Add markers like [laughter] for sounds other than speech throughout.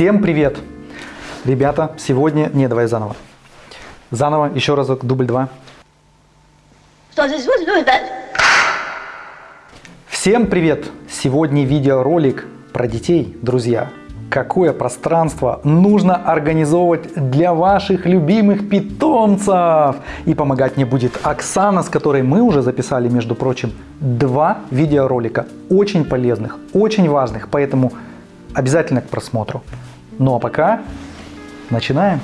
Всем привет! Ребята, сегодня... Не, давай заново. Заново, еще разок, дубль два. Что здесь это? Всем привет! Сегодня видеоролик про детей, друзья. Какое пространство нужно организовывать для ваших любимых питомцев? И помогать мне будет Оксана, с которой мы уже записали, между прочим, два видеоролика. Очень полезных, очень важных, поэтому обязательно к просмотру. Ну а пока начинаем.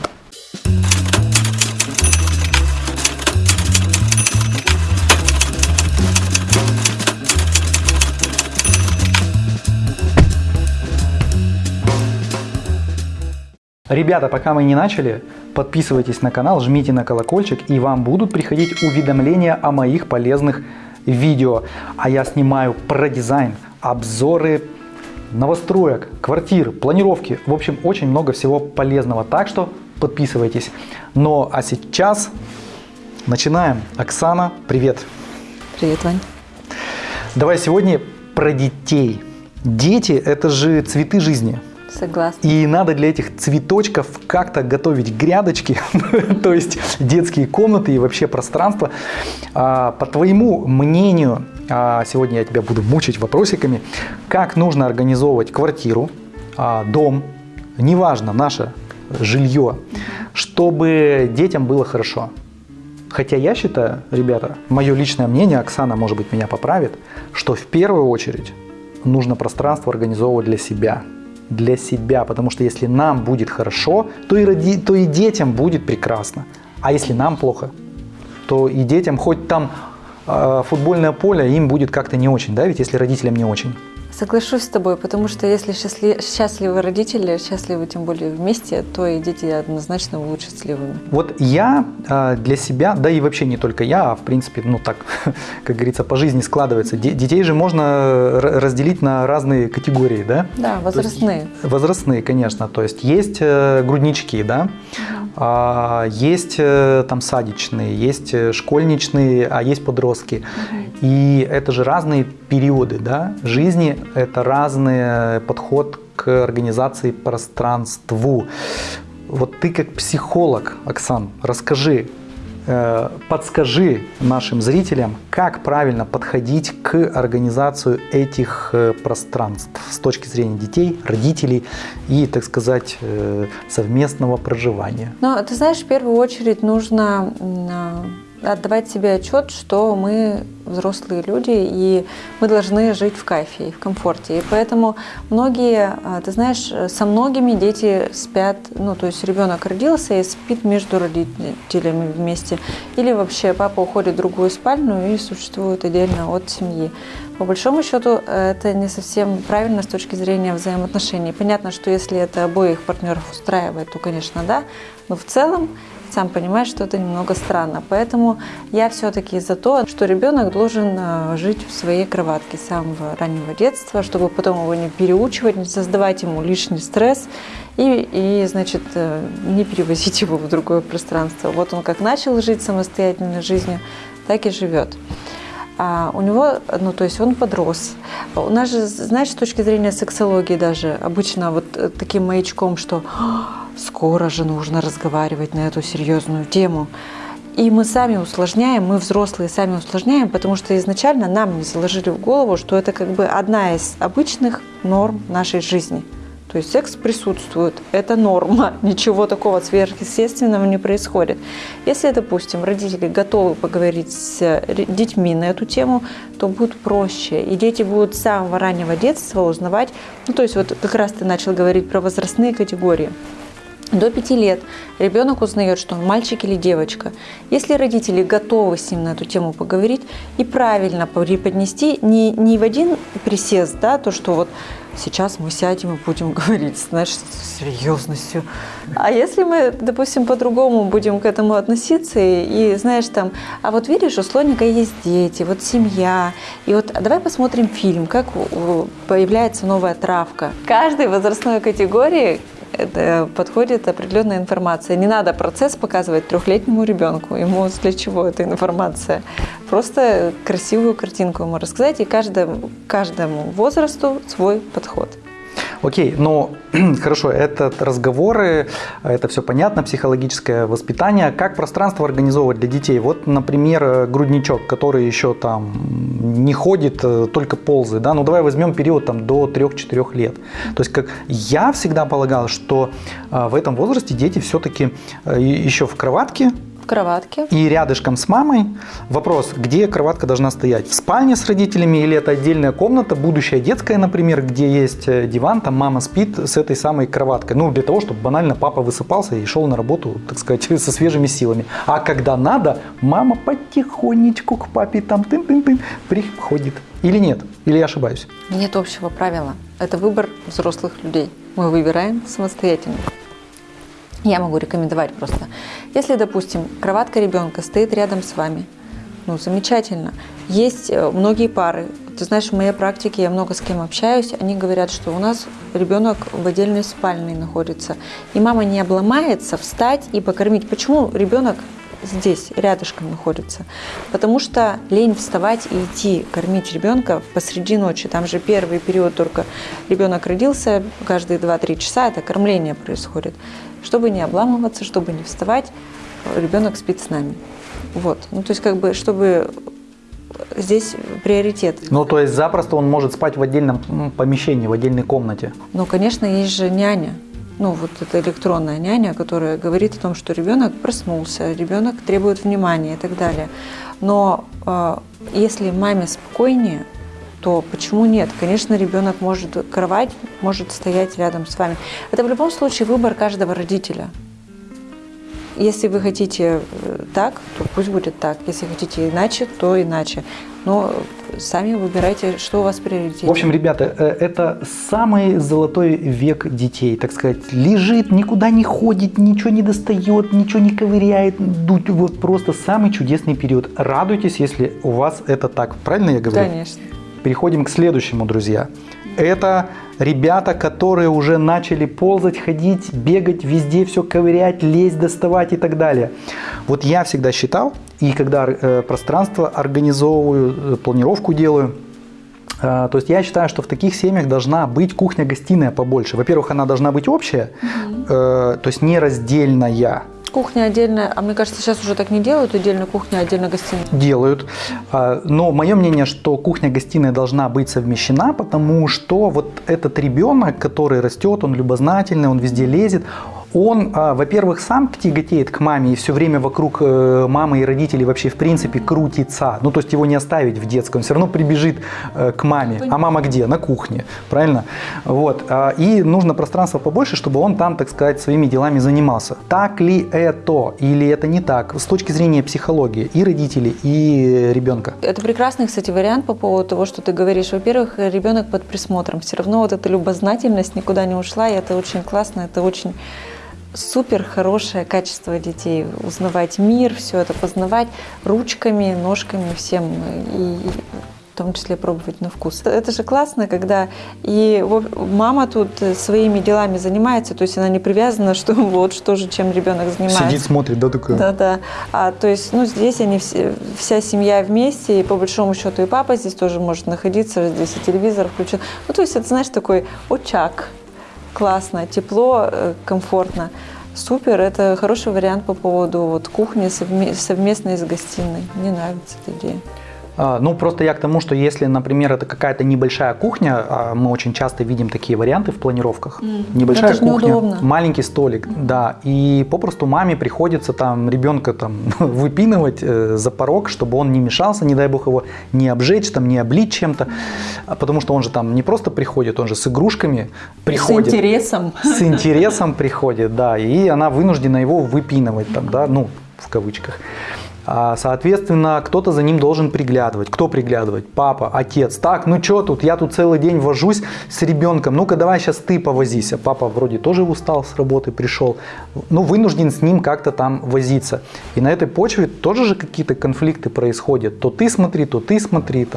Ребята, пока мы не начали, подписывайтесь на канал, жмите на колокольчик, и вам будут приходить уведомления о моих полезных видео. А я снимаю про дизайн, обзоры новостроек, квартир, планировки. В общем, очень много всего полезного. Так что подписывайтесь. Ну а сейчас начинаем. Оксана, привет. Привет, Вань. Давай сегодня про детей. Дети – это же цветы жизни. Согласна. И надо для этих цветочков как-то готовить грядочки, [laughs] то есть детские комнаты и вообще пространство. А, по твоему мнению, сегодня я тебя буду мучить вопросиками, как нужно организовывать квартиру, а, дом, неважно, наше жилье, чтобы детям было хорошо. Хотя я считаю, ребята, мое личное мнение, Оксана, может быть, меня поправит, что в первую очередь нужно пространство организовывать для себя – для себя, потому что если нам будет хорошо, то и, роди, то и детям будет прекрасно. А если нам плохо, то и детям, хоть там футбольное поле, им будет как-то не очень, да, ведь если родителям не очень. Соглашусь с тобой, потому что если счастли... счастливы родители, счастливы тем более вместе, то и дети однозначно будут счастливыми. Вот я э, для себя, да и вообще не только я, а в принципе, ну так, [laughs] как говорится, по жизни складывается. Детей же можно разделить на разные категории, да? Да, возрастные. Есть, возрастные, конечно. То есть есть э, груднички, да, угу. есть э, там садичные, есть школьничные, а есть подростки. Угу. И это же разные периоды да, жизни, это разный подход к организации пространству. Вот ты как психолог, Оксан, расскажи, э, подскажи нашим зрителям, как правильно подходить к организации этих э, пространств с точки зрения детей, родителей и, так сказать, э, совместного проживания. Ну, ты знаешь, в первую очередь нужно отдавать себе отчет, что мы взрослые люди, и мы должны жить в кайфе и в комфорте. И поэтому многие, а, ты знаешь, со многими дети спят, ну, то есть ребенок родился и спит между родителями вместе. Или вообще папа уходит в другую спальню и существует отдельно от семьи. По большому счету, это не совсем правильно с точки зрения взаимоотношений. Понятно, что если это обоих партнеров устраивает, то, конечно, да, но в целом сам понимаешь, что это немного странно. Поэтому я все-таки за то, что ребенок должен э, жить в своей кроватке с самого раннего детства, чтобы потом его не переучивать, не создавать ему лишний стресс и, и значит, э, не перевозить его в другое пространство. Вот он как начал жить самостоятельной жизнью, так и живет. А у него, ну, то есть он подрос. У нас же, знаешь, с точки зрения сексологии даже, обычно вот э, таким маячком, что скоро же нужно разговаривать на эту серьезную тему. И мы сами усложняем, мы взрослые сами усложняем, потому что изначально нам не заложили в голову, что это как бы одна из обычных норм нашей жизни. То есть секс присутствует, это норма, [laughs] ничего такого сверхъестественного не происходит. Если, допустим, родители готовы поговорить с детьми на эту тему, то будет проще. И дети будут с самого раннего детства узнавать, ну то есть вот как раз ты начал говорить про возрастные категории. До пяти лет ребенок узнает, что он мальчик или девочка. Если родители готовы с ним на эту тему поговорить и правильно преподнести, не, не в один присест, да, то, что вот сейчас мы сядем и будем [laughs] говорить, знаешь, с серьезностью. А если мы, допустим, по-другому будем к этому относиться и, и, знаешь, там, а вот видишь, у слоника есть дети, вот семья, и вот давай посмотрим фильм, как появляется новая травка. Каждой возрастной категории подходит определенная информация. Не надо процесс показывать трехлетнему ребенку. Ему для чего эта информация? Просто красивую картинку ему рассказать, и каждому, каждому возрасту свой подход. Окей, но [clears throat] хорошо, это разговоры, это все понятно, психологическое воспитание. Как пространство организовывать для детей? Вот, например, э, грудничок, который еще там не ходит, э, только ползает, да, ну давай возьмем период там до 3-4 лет. То есть как я всегда полагал, что э, в этом возрасте дети все-таки еще в кроватке, кроватке. И рядышком с мамой вопрос, где кроватка должна стоять? В спальне с родителями или это отдельная комната, будущая детская, например, где есть э, диван, там мама спит с этой самой кроваткой. Ну, для того, чтобы банально папа высыпался и шел на работу, так сказать, [laughs] со свежими силами. А когда надо, мама потихонечку к папе там тын-тын-тын приходит. Или нет? Или я ошибаюсь? Нет общего правила. Это выбор взрослых людей. Мы выбираем самостоятельно. Я могу рекомендовать просто. Если, допустим, кроватка ребенка стоит рядом с вами, ну, замечательно. Есть э, многие пары, ты знаешь, в моей практике я много с кем общаюсь, они говорят, что у нас ребенок в отдельной спальной находится, и мама не обломается встать и покормить. Почему ребенок здесь, рядышком находится? Потому что лень вставать и идти кормить ребенка посреди ночи. Там же первый период только ребенок родился, каждые 2-3 часа это кормление происходит. Чтобы не обламываться, чтобы не вставать, ребенок спит с нами. Вот. Ну, то есть, как бы, чтобы здесь приоритет. Ну, то есть, запросто он может спать в отдельном помещении, в отдельной комнате? Ну, конечно, есть же няня. Ну, вот эта электронная няня, которая говорит о том, что ребенок проснулся, ребенок требует внимания и так далее. Но э, если маме спокойнее, то почему нет? Конечно, ребенок может, кровать может стоять рядом с вами. Это в любом случае выбор каждого родителя. Если вы хотите э, так, то пусть будет так. Если хотите иначе, то иначе. Но сами выбирайте, что у вас приоритет. В общем, ребята, э, это самый золотой век детей, так сказать. Лежит, никуда не ходит, ничего не достает, ничего не ковыряет. Вот просто самый чудесный период. Радуйтесь, если у вас это так. Правильно я говорю? Конечно переходим к следующему, друзья. Это ребята, которые уже начали ползать, ходить, бегать, везде все ковырять, лезть, доставать и так далее. Вот я всегда считал, и когда э, пространство организовываю, э, планировку делаю, э, то есть я считаю, что в таких семьях должна быть кухня-гостиная побольше. Во-первых, она должна быть общая, угу. э, то есть не раздельная. Кухня отдельная, а мне кажется, сейчас уже так не делают, отдельно кухня, отдельно гостиная. Делают, а, но мое мнение, что кухня-гостиная должна быть совмещена, потому что вот этот ребенок, который растет, он любознательный, он везде лезет, он, а, во-первых, сам тяготеет к маме и все время вокруг э, мамы и родителей вообще в принципе крутится. Ну, то есть его не оставить в детском, все равно прибежит э, к маме. А мама где? На кухне, правильно? Вот. А, и нужно пространство побольше, чтобы он там, так сказать, своими делами занимался. Так ли это или это не так с точки зрения психологии и родителей, и ребенка? Это прекрасный, кстати, вариант по поводу того, что ты говоришь. Во-первых, ребенок под присмотром. Все равно вот эта любознательность никуда не ушла, и это очень классно, это очень супер хорошее качество детей. Узнавать мир, все это познавать ручками, ножками, всем. И, в том числе пробовать на вкус. Это же классно, когда и мама тут своими делами занимается, то есть она не привязана, [laughs] что вот что же, чем ребенок занимается. Сидит, смотрит, да, такое? Да, да. А, то есть, ну, здесь они все, вся семья вместе, и по большому счету и папа здесь тоже может находиться, здесь и телевизор включен. Ну, то есть, это, знаешь, такой очаг, классно, тепло, э, комфортно. Супер, это хороший вариант по поводу вот, кухни совместной с гостиной. Мне нравится эта идея. А, ну, просто я к тому, что если, например, это какая-то небольшая кухня, а мы очень часто видим такие варианты в планировках. Mm. Небольшая это кухня, неудобно. маленький столик, mm. да. И попросту маме приходится там ребенка там [laughs] выпинывать э, за порог, чтобы он не мешался, не дай бог его не обжечь, там, не облить чем-то. Mm. Потому что он же там не просто приходит, он же с игрушками приходит. С интересом. С интересом приходит, да. И она вынуждена его выпинывать там, да, ну, в кавычках. А, соответственно, кто-то за ним должен приглядывать. Кто приглядывать? Папа, отец. Так, ну что тут? Я тут целый день вожусь с ребенком. Ну-ка, давай сейчас ты повозись. А папа вроде тоже устал с работы, пришел. Ну, вынужден с ним как-то там возиться. И на этой почве тоже же какие-то конфликты происходят. То ты смотри, то ты смотри.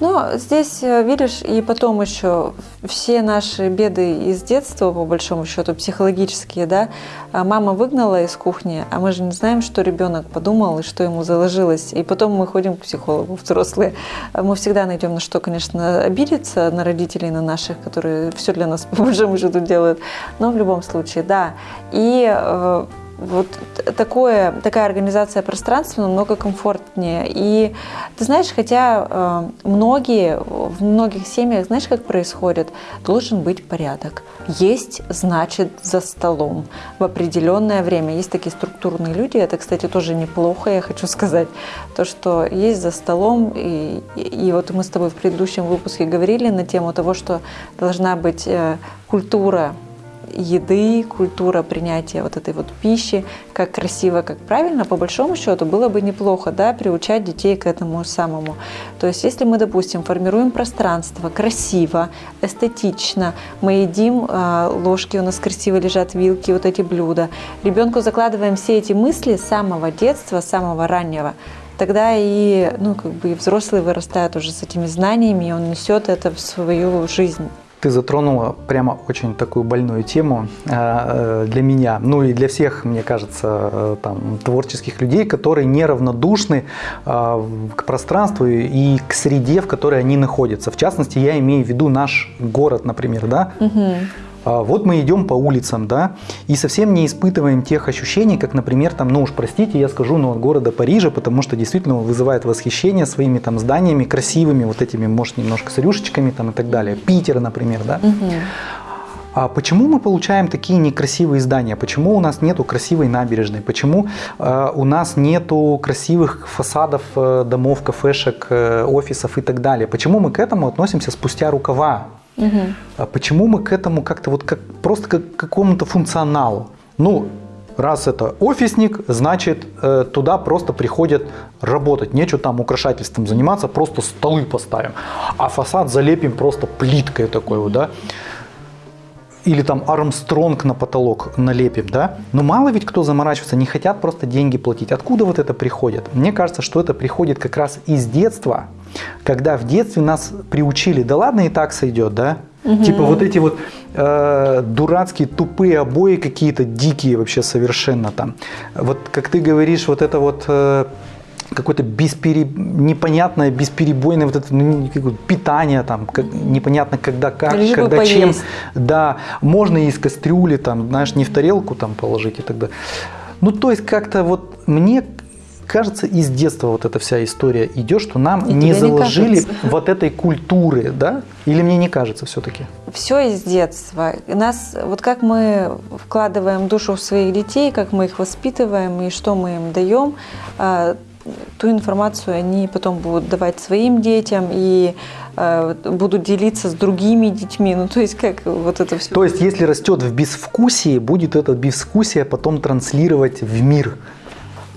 Но здесь, э, видишь, и потом еще все наши беды из детства, по большому счету, психологические, да, а мама выгнала из кухни, а мы же не знаем, что ребенок подумал и что ему заложилось. И потом мы ходим к психологу [laughs] взрослые. Мы всегда найдем на что, конечно, обидеться, на родителей, на наших, которые все для нас [laughs] по большому счету делают. Но в любом случае, да. И э, вот такое, такая организация пространства намного комфортнее. И ты знаешь, хотя э, многие, в многих семьях, знаешь, как происходит? Должен быть порядок. Есть, значит, за столом в определенное время. Есть такие структурные люди, это, кстати, тоже неплохо, я хочу сказать. То, что есть за столом, и, и, вот мы с тобой в предыдущем выпуске говорили на тему того, что должна быть э, культура еды, культура принятия вот этой вот пищи, как красиво, как правильно, по большому счету было бы неплохо, да, приучать детей к этому самому. То есть, если мы, допустим, формируем пространство красиво, эстетично, мы едим, а, ложки у нас красиво лежат, вилки, вот эти блюда, ребенку закладываем все эти мысли с самого детства, с самого раннего, тогда и, ну, как бы и взрослый вырастает уже с этими знаниями, и он несет это в свою жизнь. Ты затронула прямо очень такую больную тему э, э, для меня, ну и для всех, мне кажется, э, там, творческих людей, которые неравнодушны к пространству и к среде, в которой они находятся. В частности, я имею в виду наш город, например, да? Угу. А, вот мы идем по улицам, да, и совсем не испытываем тех ощущений, как, например, там, ну уж простите, я скажу, но от города Парижа, потому что действительно он вызывает восхищение своими там зданиями красивыми, вот этими, может, немножко с рюшечками там и так далее. Питер, например, да. Угу. А почему мы получаем такие некрасивые здания? Почему у нас нету красивой набережной? Почему э, у нас нету красивых фасадов э, домов, кафешек, э, офисов и так далее? Почему мы к этому относимся спустя рукава? А почему мы к этому как-то вот как просто как к какому-то функционалу? Ну, раз это офисник, значит э, туда просто приходят работать. Нечего там украшательством заниматься, просто столы поставим. А фасад залепим просто плиткой такой вот, да или там Армстронг на потолок налепим, да? Но мало ведь кто заморачивается, не хотят просто деньги платить. Откуда вот это приходит? Мне кажется, что это приходит как раз из детства, когда в детстве нас приучили, да ладно и так сойдет, да? Угу. Типа вот эти вот э, дурацкие тупые обои какие-то дикие вообще совершенно там. Вот как ты говоришь, вот это вот э, какое-то беспере... непонятное, бесперебойное вот это ну, питание, там, как, непонятно когда, как, Лишь когда, чем. Да, можно из кастрюли, там, знаешь, не в тарелку там положить и тогда. Ну, то есть как-то вот мне кажется, из детства вот эта вся история идет, что нам и не заложили не [laughs] вот этой культуры, да? Или мне не кажется все-таки? Все из детства. Нас, вот как мы вкладываем душу в своих детей, как мы их воспитываем и что мы им даем, а, ту информацию они потом будут давать своим детям и э, будут делиться с другими детьми. Ну, то есть, как вот это все. То есть, если растет в безвкусии, будет это безвкусие потом транслировать в мир.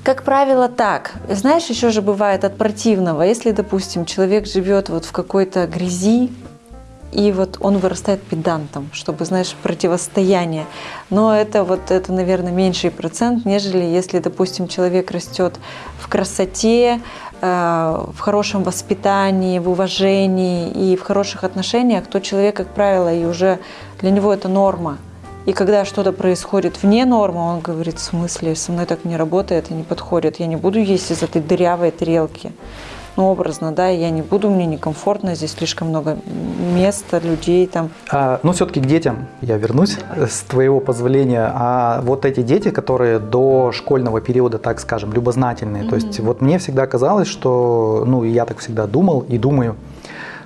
Как правило, так. Знаешь, еще же бывает от противного. Если, допустим, человек живет вот в какой-то грязи, и вот он вырастает педантом, чтобы, знаешь, противостояние. Но это вот, это, наверное, меньший процент, нежели если, допустим, человек растет в красоте, э, в хорошем воспитании, в уважении и в хороших отношениях, то человек, как правило, и уже для него это норма. И когда что-то происходит вне нормы, он говорит, в смысле, со мной так не работает и не подходит, я не буду есть из этой дырявой тарелки ну, образно, да, я не буду, мне некомфортно, здесь слишком много места, людей там. А, ну, все-таки к детям я вернусь, Давай. с твоего позволения. А вот эти дети, которые до школьного периода, так скажем, любознательные, mm-hmm. то есть вот мне всегда казалось, что, ну, я так всегда думал и думаю,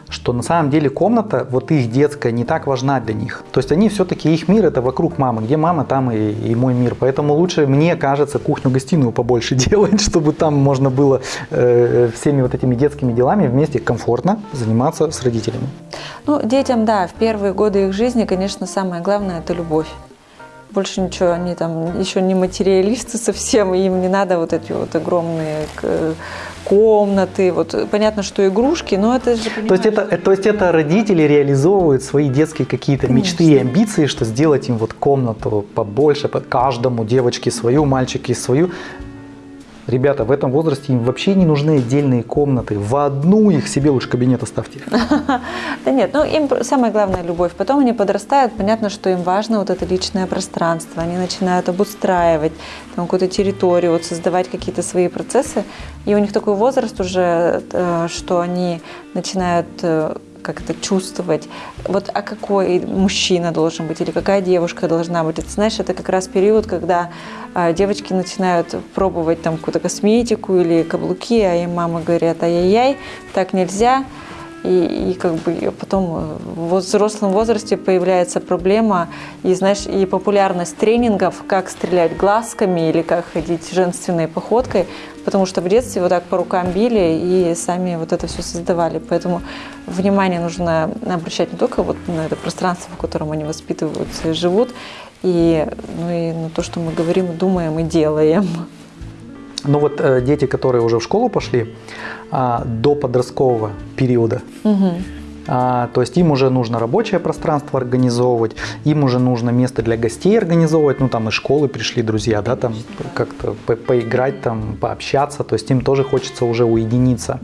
что на самом деле комната, вот их детская, не так важна для них. То есть они все-таки, их мир это вокруг мамы. Где мама, там и, и мой мир. Поэтому лучше, мне кажется, кухню-гостиную побольше [laughs] делать, чтобы там можно было э, всеми вот этими детскими делами вместе комфортно заниматься с родителями. Ну, детям, да, в первые годы их жизни, конечно, самое главное – это любовь больше ничего, они там еще не материалисты совсем, им не надо вот эти вот огромные комнаты, вот понятно, что игрушки, но это же... То есть это, то есть это родители реализовывают свои детские какие-то мечты и амбиции, что сделать им вот комнату побольше, по каждому, девочке свою, мальчике свою, Ребята, в этом возрасте им вообще не нужны отдельные комнаты. В одну их себе лучше кабинет оставьте. [laughs] Да нет, ну им самое главное любовь. Потом они подрастают, понятно, что им важно вот это личное пространство. Они начинают обустраивать там какую-то территорию, вот создавать какие-то свои процессы. И у них такой возраст уже, э, что они начинают э, как это чувствовать, вот а какой мужчина должен быть или какая девушка должна быть. Это, знаешь, это как раз период, когда а, девочки начинают пробовать там какую-то косметику или каблуки, а им мама говорят, ай-яй-яй, так нельзя. И, и как бы потом в взрослом возрасте появляется проблема и знаешь и популярность тренингов, как стрелять глазками или как ходить женственной походкой, потому что в детстве вот так по рукам били и сами вот это все создавали. Поэтому внимание нужно обращать не только вот на это пространство, в котором они воспитываются и живут, и, ну и на то, что мы говорим, думаем и делаем. Ну вот э, дети, которые уже в школу пошли, э, до подросткового периода, Угу. А, то есть им уже нужно рабочее пространство организовывать, им уже нужно место для гостей организовывать, ну там из школы пришли друзья, да, там как-то по- поиграть, там пообщаться, то есть им тоже хочется уже уединиться.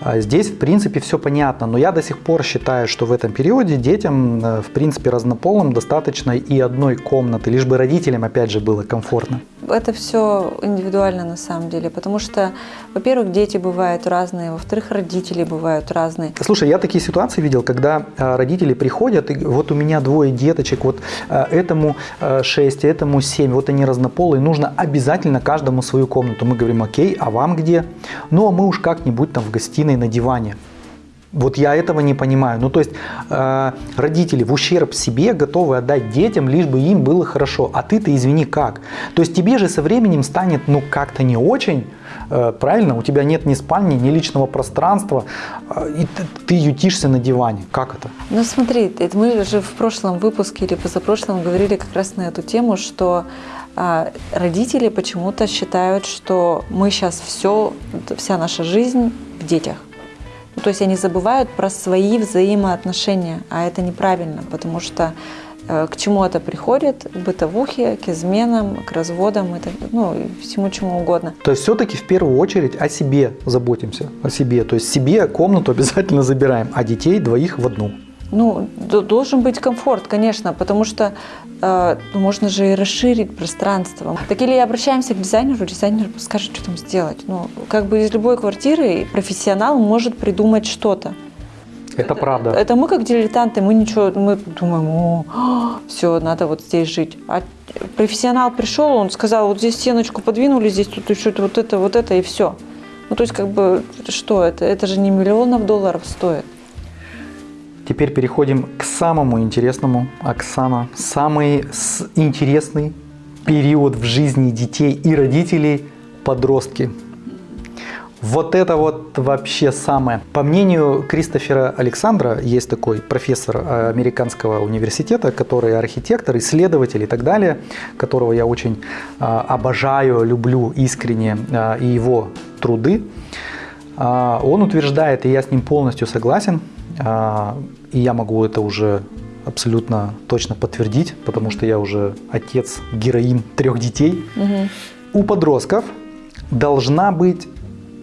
А Здесь, в принципе, все понятно, но я до сих пор считаю, что в этом периоде детям, э, в принципе, разнополым достаточно и одной комнаты, лишь бы родителям, опять же, было комфортно. Это все индивидуально на самом деле, потому что, во-первых, дети бывают разные, во-вторых, родители бывают разные. Слушай, я такие ситуации видел, когда а, родители приходят, и вот у меня двое деточек, вот а, этому 6, этому 7, вот они разнополые, нужно обязательно каждому свою комнату. Мы говорим, окей, а вам где? Ну, а мы уж как-нибудь там в гостиной на диване. Вот я этого не понимаю. Ну, то есть э, родители в ущерб себе готовы отдать детям, лишь бы им было хорошо. А ты-то, извини, как? То есть тебе же со временем станет, ну, как-то не очень, э, правильно? У тебя нет ни спальни, ни личного пространства, э, и ты, ты ютишься на диване. Как это? Ну смотри, это мы же в прошлом выпуске или позапрошлом говорили как раз на эту тему, что а, родители почему-то считают, что мы сейчас все, вся наша жизнь в детях. Ну, то есть они забывают про свои взаимоотношения, а это неправильно, потому что э, к чему это приходит? К бытовухе, к изменам, к разводам, и так, ну, и всему чему угодно. То есть все-таки в первую очередь о себе заботимся, о себе. То есть себе комнату [laughs] обязательно забираем, а детей двоих в одну. Ну, должен быть комфорт, конечно, потому что э, можно же и расширить пространство. Так или обращаемся к дизайнеру, дизайнер скажет, что там сделать. Ну, как бы из любой квартиры профессионал может придумать что-то. Это правда. Это мы как дилетанты, мы ничего, мы думаем, о, все, надо вот здесь жить. А профессионал пришел, он сказал, вот здесь стеночку подвинули, здесь тут еще вот это, вот это и все. Ну, то есть, как бы, что это? Это же не миллионов долларов стоит. Теперь переходим к самому интересному, Оксана, самый с- интересный период в жизни детей и родителей – подростки. Вот это вот вообще самое. По мнению Кристофера Александра, есть такой профессор э, американского университета, который архитектор, исследователь и так далее, которого я очень э, обожаю, люблю искренне, э, и его труды. А, Он утверждает, и я с ним полностью согласен, а, и я могу это уже абсолютно точно подтвердить, потому что я уже отец, героин трех детей. У подростков должна быть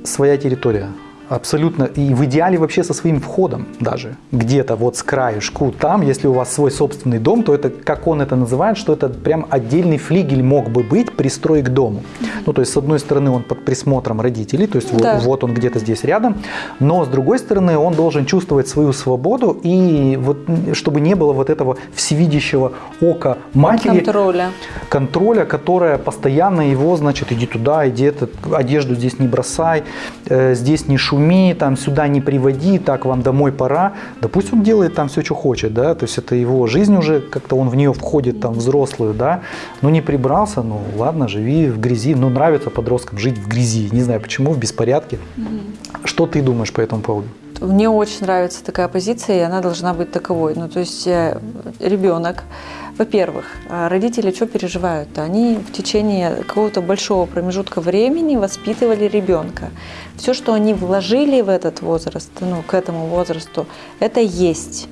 своя территория. Абсолютно. И в идеале вообще со своим входом даже. Где-то вот с краюшку там, если у вас свой собственный дом, то это, как он это называет, что это прям отдельный флигель мог бы быть, пристрой к дому. Ну, то есть, с одной стороны, он под присмотром родителей, то есть вот- Да. вот, он где-то здесь рядом, но с другой стороны, он должен чувствовать свою свободу и вот, чтобы не было вот этого всевидящего ока матери, Контроля. контроля, которая постоянно его, значит, иди туда, иди это, одежду здесь не бросай, э, здесь не шуми, там сюда не приводи, так вам домой пора. Да пусть он делает там все, что хочет, да, то есть это его жизнь уже, как-то он в нее входит там взрослую, да, ну не прибрался, ну ладно, живи в грязи, ну нравится подросткам жить в грязи, не знаю почему, в беспорядке. Что ты думаешь по этому поводу? Мне очень нравится такая позиция, и она должна быть таковой. Ну, то есть э, ребенок, во-первых, э, родители что переживают? Они в течение какого-то большого промежутка времени воспитывали ребенка. Все, что они вложили в этот возраст, ну, к этому возрасту, это есть.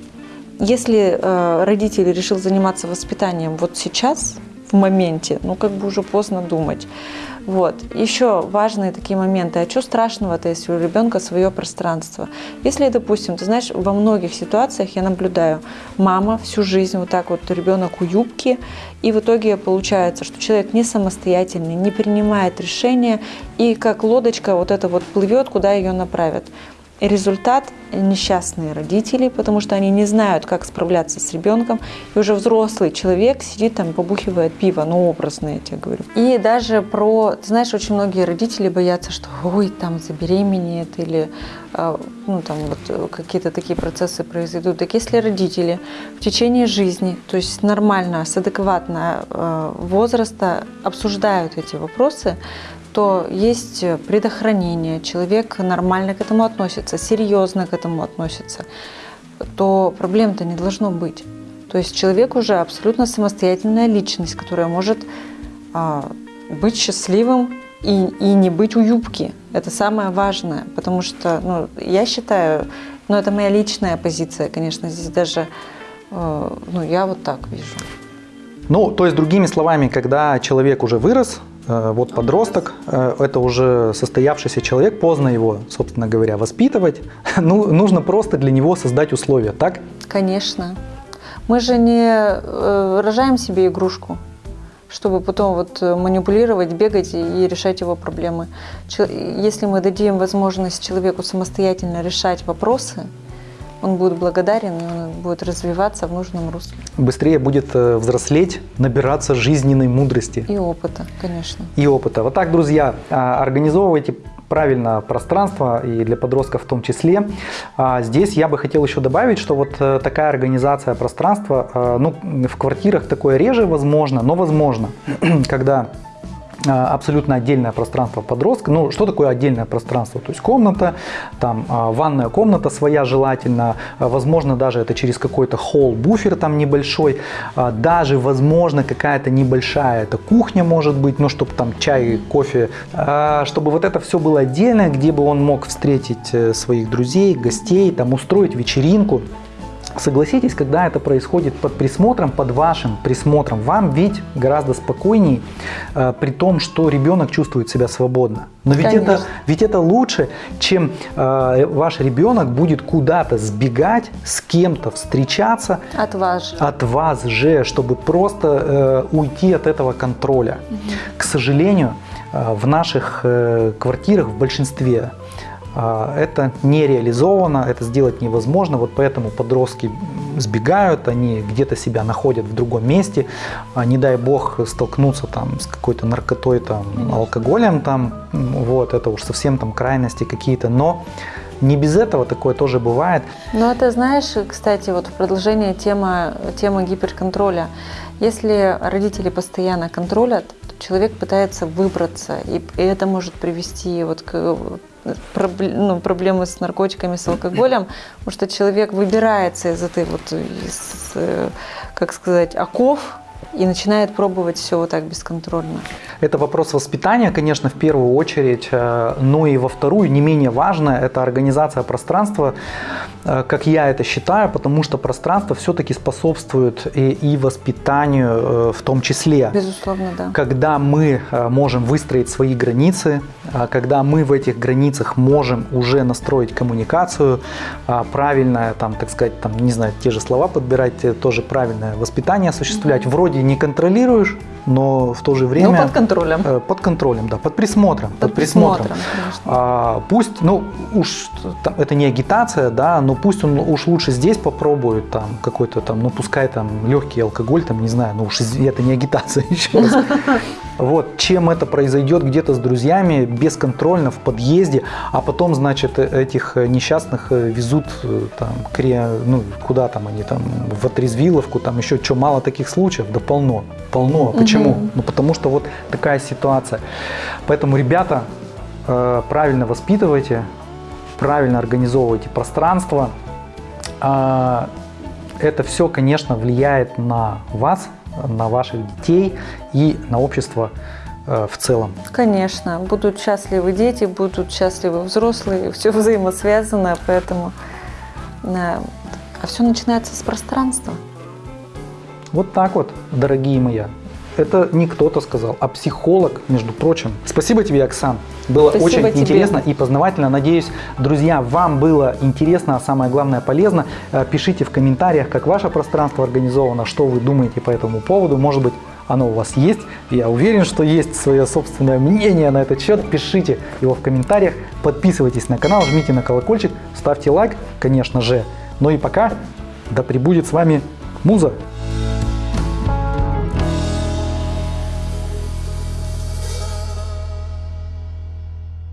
Если э, родитель решил заниматься воспитанием вот сейчас, в моменте, ну как бы уже поздно думать. Вот. Еще важные такие моменты. А что страшного-то, если у ребенка свое пространство? Если, допустим, ты знаешь, во многих ситуациях я наблюдаю, мама всю жизнь вот так вот ребенок у юбки, и в итоге получается, что человек не самостоятельный, не принимает решения, и как лодочка вот это вот плывет, куда ее направят. Результат – несчастные родители, потому что они не знают, как справляться с ребенком. И уже взрослый человек сидит там, побухивает пиво, ну образно я тебе говорю. И даже про, ты знаешь, очень многие родители боятся, что ой, там забеременеет или э, ну, там вот какие-то такие процессы произойдут. Так если родители в течение жизни, то есть нормально, с адекватного э, возраста обсуждают эти вопросы, то есть предохранение, человек нормально к этому относится, серьезно к этому относится, то проблем-то не должно быть. То есть человек уже абсолютно самостоятельная личность, которая может а, быть счастливым и, и не быть у юбки. Это самое важное, потому что ну, я считаю, ну это моя личная позиция, конечно, здесь даже, э, ну я вот так вижу. Ну, то есть, другими словами, когда человек уже вырос, Э, вот подросток, э, это уже состоявшийся человек, поздно его, собственно говоря, воспитывать. [laughs] Ну, нужно просто для него создать условия, так? Конечно. Мы же не э, рожаем себе игрушку, чтобы потом вот манипулировать, бегать и решать его проблемы. Если мы дадим возможность человеку самостоятельно решать вопросы, он будет благодарен, и он будет развиваться в нужном русле. Быстрее будет э, взрослеть, набираться жизненной мудрости. И опыта, конечно. И опыта. Вот так, друзья, а, организовывайте правильно пространство и для подростков в том числе. А, здесь я бы хотел еще добавить, что вот э, такая организация пространства, э, ну, в квартирах такое реже возможно, но возможно, [clears throat] когда абсолютно отдельное пространство подростка. Ну, что такое отдельное пространство? То есть комната, там а, ванная комната своя желательно, а, возможно даже это через какой-то холл, буфер там небольшой, даже возможно какая-то небольшая это кухня может быть, ну, чтобы там чай, кофе, чтобы вот это все было отдельно, где бы он мог встретить э, своих друзей, гостей, там устроить вечеринку. Согласитесь, когда это происходит под присмотром, под вашим присмотром, вам ведь гораздо спокойней, э, при том, что ребенок чувствует себя свободно. Но ведь это, ведь это лучше, чем э, ваш ребенок будет куда-то сбегать, с кем-то встречаться. От вас же. От вас же, чтобы просто э, уйти от этого контроля. Угу. К сожалению, э, в наших э, квартирах в большинстве это не реализовано, это сделать невозможно, вот поэтому подростки сбегают, они где-то себя находят в другом месте, а, не дай бог столкнуться там с какой-то наркотой, там, алкоголем, там, вот, это уж совсем там крайности какие-то, но не без этого такое тоже бывает. Ну, это знаешь, кстати, вот в продолжение темы, темы гиперконтроля. Если родители постоянно контролят, человек пытается выбраться, и это может привести вот к ну, проблемы с наркотиками, с алкоголем, потому что человек выбирается из этой вот, из, э, как сказать, оков, и начинает пробовать все вот так бесконтрольно. Это вопрос воспитания, конечно, в первую очередь, э, но и во вторую, не менее важно, это организация пространства, э, как я это считаю, потому что пространство все-таки способствует и, и воспитанию э, в том числе. Безусловно, да. Когда мы можем выстроить свои границы, когда мы в этих границах можем уже настроить коммуникацию, правильное, там, так сказать, там, не знаю, те же слова подбирать, тоже правильное воспитание осуществлять, вроде не контролируешь, но в то же время... Ну, под контролем. Э, под контролем, да, под присмотром. Под, под присмотром, присмотром а, Пусть, ну, уж там, это не агитация, да, но пусть он уж лучше здесь попробует там какой-то там, ну, пускай там легкий алкоголь, там, не знаю, ну уж это не агитация [laughs] еще раз. Вот, чем это произойдет где-то с друзьями, бесконтрольно, в подъезде, а потом, значит, э, этих несчастных э, везут там, ну, куда там они, там, в отрезвиловку, там еще что, мало таких случаев? Да полно, полно. Почему? Угу. Ну, потому что вот такая ситуация. Поэтому, ребята, э, правильно воспитывайте, правильно организовывайте пространство. Э, это все, конечно, влияет на вас, на ваших детей и на общество э, в целом. Конечно, будут счастливы дети, будут счастливы взрослые, все взаимосвязано, поэтому а все начинается с пространства. Вот так вот, дорогие мои. Это не кто-то сказал, а психолог, между прочим. Спасибо тебе, Оксан. Было Спасибо очень тебе. интересно и познавательно. Надеюсь, друзья, вам было интересно, а самое главное полезно. Э, Пишите в комментариях, как ваше пространство организовано, что вы думаете по этому поводу. Может быть, оно у вас есть. Я уверен, что есть свое собственное мнение на этот счет. Пишите его в комментариях. Подписывайтесь на канал, жмите на колокольчик, ставьте лайк, конечно же. Ну и пока, да пребудет с вами Муза.